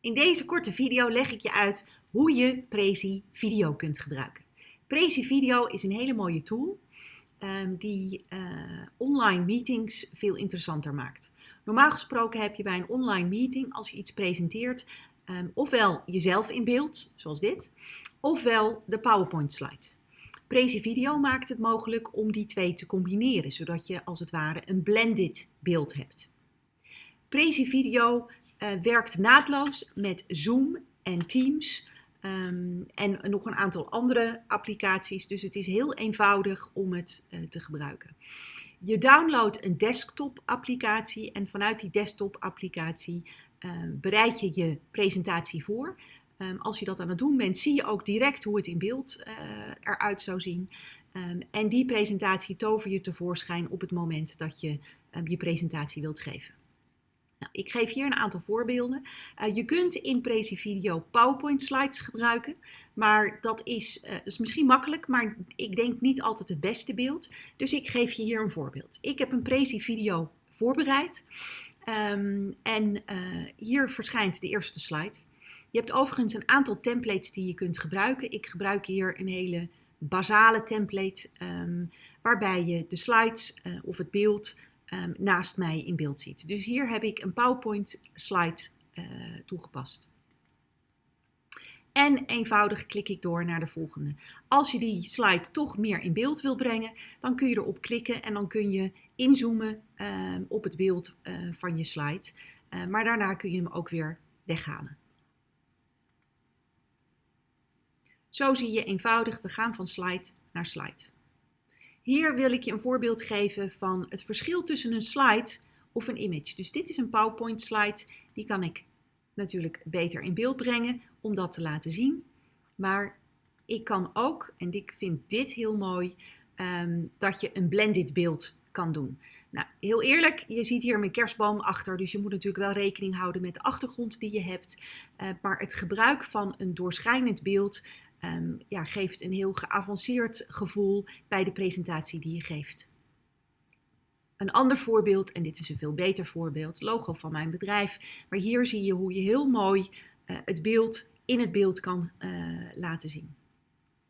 In deze korte video leg ik je uit hoe je Prezi Video kunt gebruiken. Prezi Video is een hele mooie tool um, die uh, online meetings veel interessanter maakt. Normaal gesproken heb je bij een online meeting, als je iets presenteert, um, ofwel jezelf in beeld, zoals dit, ofwel de PowerPoint slide. Prezi Video maakt het mogelijk om die twee te combineren, zodat je als het ware een blended beeld hebt. Prezi Video werkt naadloos met Zoom en Teams um, en nog een aantal andere applicaties. Dus het is heel eenvoudig om het uh, te gebruiken. Je downloadt een desktop applicatie en vanuit die desktop applicatie uh, bereid je je presentatie voor. Um, als je dat aan het doen bent, zie je ook direct hoe het in beeld uh, eruit zou zien. En die presentatie tover je tevoorschijn op het moment dat je je presentatie wilt geven. Nou, ik geef hier een aantal voorbeelden. Uh, je kunt in Prezi Video PowerPoint slides gebruiken, maar dat is, uh, is misschien makkelijk, maar ik denk niet altijd het beste beeld. Dus ik geef je hier een voorbeeld. Ik heb een Prezi Video voorbereid um, en uh, hier verschijnt de eerste slide. Je hebt overigens een aantal templates die je kunt gebruiken. Ik gebruik hier een hele basale template um, waarbij je de slides of het beeld um, naast mij in beeld ziet. Dus hier heb ik een PowerPoint slide uh, toegepast. En eenvoudig klik ik door naar de volgende. Als je die slide toch meer in beeld wil brengen, dan kun je erop klikken en dan kun je inzoomen uh, op het beeld uh, van je slide. Uh, maar daarna kun je hem ook weer weghalen. Zo zie je eenvoudig, we gaan van slide naar slide. Hier wil ik je een voorbeeld geven van het verschil tussen een slide of een image. Dus dit is een PowerPoint slide, die kan ik natuurlijk beter in beeld brengen om dat te laten zien. Maar ik kan ook, en ik vind dit heel mooi, um, dat je een blended beeld kan doen. Nou, heel eerlijk, je ziet hier mijn kerstboom achter, dus je moet natuurlijk wel rekening houden met de achtergrond die je hebt. Uh, maar het gebruik van een doorschijnend beeld um, ja, geeft een heel geavanceerd gevoel bij de presentatie die je geeft. Een ander voorbeeld, en dit is een veel beter voorbeeld, logo van mijn bedrijf. Maar hier zie je hoe je heel mooi uh, het beeld in het beeld kan uh, laten zien.